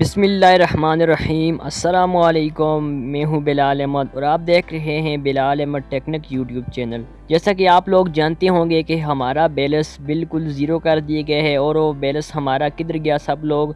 بسم اللہ الرحمن الرحیم۔ السلام علیکم۔ میں ہوں بلال احمد اور آپ دیکھ رہے ہیں Bilal Ahmed technic YouTube channel. جیسا کہ آپ لوگ جانتے ہوں گے کہ ہمارا بیلنس بالکل زیرو کر دیے گئے ہے اور وہ بیلنس ہمارا کدھر گیا سب لوگ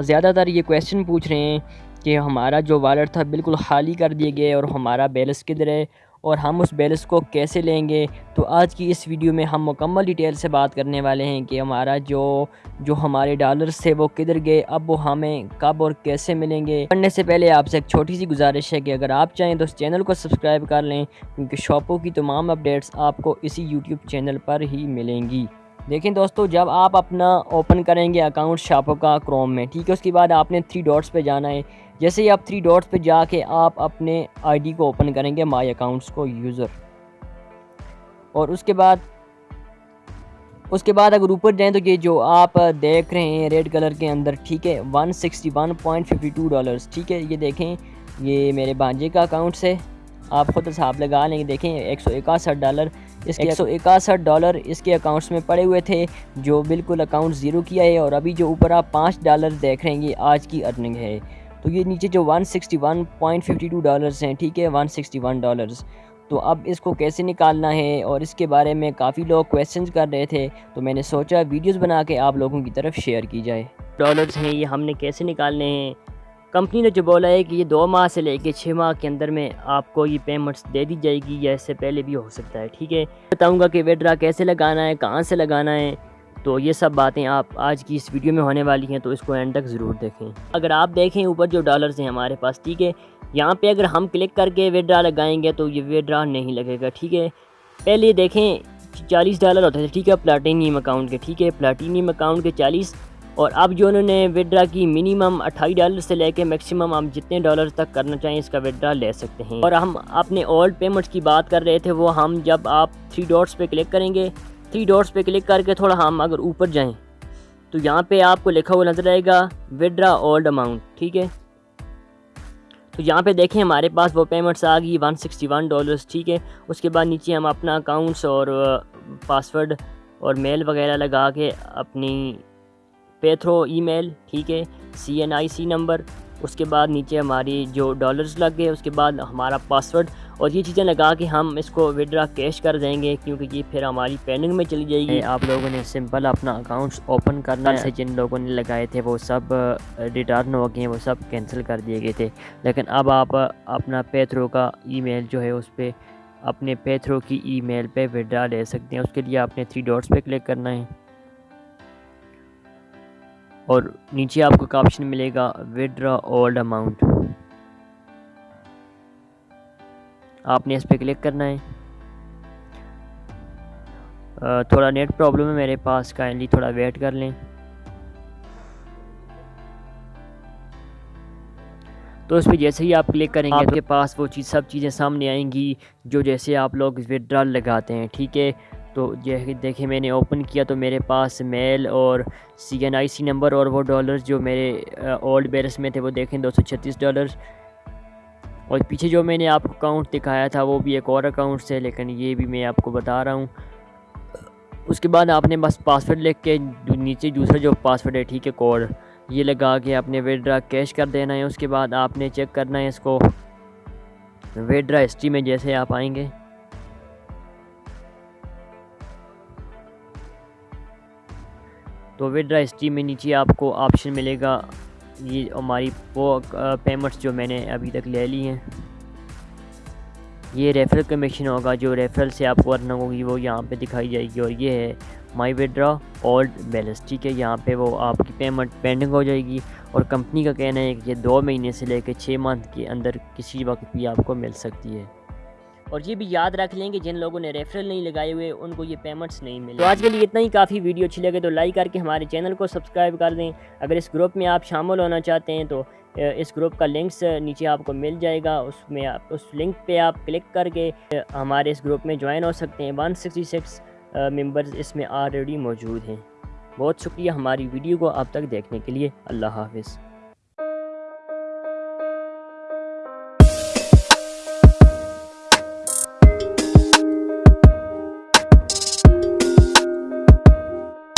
زیادہ تر یہ کویشچن پوچھ رہے ہیں کہ ہمارا جو والٹ تھا بالکل خالی کر دیے گئے اور ہمارا بیلنس کدھر ہے اور ہم اس بیلنس کو کیسے لیں گے؟ تو آج کی اس ویڈیو میں ہم مکمل ڈیٹیل سے بات کرنے والے ہیں کہ ہمارا جو جو ہمارے ڈالرز تھے وہ کدھر گئے، اب وہ ہمیں کب اور کیسے ملیں گے؟ پڑھنے سے پہلے آپ سے ایک چھوٹی سی گزارش ہے کہ اگر آپ چاہیں تو اس چینل کو سبسکرائب کر لیں، کیونکہ شاپوں کی تمام اپڈیٹس آپ کو اسی یوٹیوب چینل پر ہی ملیں گی۔ دیکھیں دوستو، جب آپ اپنا اوپن کریں گے اکاؤنٹ شاپوں کا کروم میں، ٹھیک ہے؟ اس کے بعد آپ نے تھری ڈاٹس پہ جانا ہے۔ جیسے ہی آپ تھری ڈاٹس پہ جا کے آپ اپنے آئی ڈی کو اوپن کریں گے مائی اکاؤنٹس کو یوزر اور اس کے بعد، اس کے بعد اگر اوپر جائیں تو یہ جو آپ دیکھ رہے ہیں ریڈ کلر کے اندر، ٹھیک ہے؟ One sixty one point fifty two dollars ٹھیک ہے؟ یہ دیکھیں، یہ میرے بانجے کا اکاؤنٹ سے آپ خود حساب لگا لیں گے دیکھیں ایک سو اکاسٹھ ڈالر اس کے ایک سو اکاسٹھ ڈالر اس کے اکاؤنٹس میں پڑے ہوئے تھے جو بالکل اکاؤنٹ زیرو کیا ہے اور ابھی جو اوپر آپ پانچ ڈالر دیکھ رہے ہیں یہ آج کی ارننگ ہے۔ تو یہ نیچے جو one sixty one point fifty two dollars ہیں ٹھیک ہے ون سکسٹی ون ڈالرس تو اب اس کو کیسے نکالنا ہے اور اس کے بارے میں کافی لوگ کویسچنز کر رہے تھے تو میں نے سوچا ویڈیوز بنا کے آپ لوگوں کی طرف شیئر کی جائے۔ ڈالرز ہیں یہ ہم نے کیسے نکالنے ہیں؟ کمپنی نے جو بولا ہے کہ یہ دو ماہ سے لے کے چھ ماہ کے اندر میں آپ کو یہ پیمنٹس دے دی جائے گی یا اس سے پہلے بھی ہو سکتا ہے، ٹھیک ہے؟ بتاؤں گا کہ ویڈرا کیسے لگانا ہے، کہاں سے لگانا ہے۔ تو یہ سب باتیں آپ آج کی اس ویڈیو میں ہونے والی ہیں، تو اس کو اینڈ تک ضرور دیکھیں۔ اگر آپ دیکھیں اوپر جو ڈالرز ہیں ہمارے پاس، ٹھیک ہے؟ یہاں پہ اگر ہم کلک کر کے ویڈرا لگائیں گے تو یہ ویڈرا نہیں لگے گا، ٹھیک ہے؟ پہلے دیکھیں، چالیس ڈالر ہوتے تھے، ٹھیک ہے؟ پلاٹینیم اکاؤنٹ کے، ٹھیک ہے؟ پلاٹینیم اکاؤنٹ کے چالیس اور اب جو انہوں نے وڈرا کی منیمم اٹھائی ڈالر سے لے کے میکسیمم ہم جتنے ڈالر تک کرنا چاہیں اس کا وڈرا لے سکتے ہیں۔ اور ہم اپنے اولڈ پیمنٹس کی بات کر رہے تھے، وہ ہم جب آپ تھری ڈاٹس پہ کلک کریں گے تھری ڈاٹس پہ کلک کر کے تھوڑا ہم اگر اوپر جائیں، تو یہاں پہ آپ کو لکھا ہوا نظر آئے گا وڈرا اولڈ اماؤنٹ ٹھیک ہے؟ تو یہاں پہ دیکھیں ہمارے پاس وہ پیمنٹس آ گئی ون سکسٹی ون ڈالرس ٹھیک ہے؟ اس کے بعد نیچے ہم اپنا اکاؤنٹس اور پاسورڈ اور میل وغیرہ لگا کے اپنی پے تھرو ای میل ٹھیک ہے سی این آئی سی نمبر اس کے بعد نیچے ہماری جو ڈالرز لگ گئے اس کے بعد ہمارا پاسورڈ اور یہ چیزیں لگا کے ہم اس کو وڈرا کیش کر دیں گے کیونکہ یہ پھر ہماری پیننگ میں چلی جائے گی۔ آپ لوگوں نے سمپل اپنا اکاؤنٹس اوپن کرنا ہے۔ جن لوگوں نے لگائے تھے وہ سب ریٹرن ہو گئے ہیں وہ سب کینسل کر دیے گئے تھے۔ لیکن اب آپ اپنا پے تھرو کا ای میل جو ہے اس پہ اپنے پے تھرو کی ای میل پہ وڈرا لے سکتے ہیں۔ اس کے لیے آپ نے تھری ڈاٹس پہ کلک کرنا ہے۔ اور نیچے آپ کو ایک آپشن ملے گا وڈرا اولڈ اماؤنٹ آپ نے اس پہ کلک کرنا ہے. تھوڑا نیٹ پرابلم ہے میرے پاس کائنڈلی تھوڑا ویٹ کر لیں. تو اس پہ جیسے ہی آپ کلک کریں گے آپ کے پاس وہ چیز سب چیزیں سامنے آئیں گی جو جیسے آپ لوگ وڈرا لگاتے ہیں ٹھیک ہے؟ تو یہ دیکھیں میں نے اوپن کیا تو میرے پاس میل اور سی این آئی سی نمبر اور وہ ڈالرز جو میرے اولڈ بیرس میں تھے وہ دیکھیں دو سو چھتیس ڈالرز اور پیچھے جو میں نے آپ کو اکاؤنٹ دکھایا تھا وہ بھی ایک اور اکاؤنٹ سے، لیکن یہ بھی میں آپ کو بتا رہا ہوں۔ اس کے بعد آپ نے بس پاسورڈ لکھ کے نیچے دوسرا جو پاسورڈ ہے، ٹھیک ہے کوڈ یہ لگا کے اپنے ویڈرا کیش کر دینا ہے۔ اس کے بعد آپ نے چیک کرنا ہے اس کو۔ ویڈرا ہسٹری میں جیسے آپ آئیں گے۔ تو وڈرا ہسٹری میں نیچے آپ کو آپشن ملے گا۔ یہ ہماری وہ پیمنٹس جو میں نے ابھی تک لے لی ہیں۔ یہ ریفرل کمیشن ہوگا، جو ریفرل سے آپ کو ارننگ ہوگی، وہ یہاں پہ دکھائی جائے گی۔ اور یہ ہے مائی وڈرا اولڈ بیلنس ٹھیک ہے؟ یہاں پہ وہ آپ کی پیمنٹ پینڈنگ ہو جائے گی۔ اور کمپنی کا کہنا ہے کہ یہ دو مہینے سے لے کے چھ منتھ کے اندر کسی وقت بھی آپ کو مل سکتی ہے۔ اور یہ بھی یاد رکھ لیں کہ جن لوگوں نے ریفرل نہیں لگائے ہوئے، ان کو یہ پیمنٹس نہیں ملے۔ تو آج کے لیے اتنا ہی۔ کافی ویڈیو اچھی لگے تو لائک کر کے ہمارے چینل کو سبسکرائب کر دیں۔ اگر اس گروپ میں آپ شامل ہونا چاہتے ہیں تو اس گروپ کا لنکس نیچے آپ کو مل جائے گا۔ اس میں آپ، اس لنک پہ آپ کلک کر کے ہمارے اس گروپ میں جوائن ہو سکتے ہیں۔ ون سکسٹی سکس ممبرز اس میں آلریڈی موجود ہیں۔ بہت شکریہ ہماری ویڈیو کو اب تک دیکھنے کے لیے۔ اللہ حافظ۔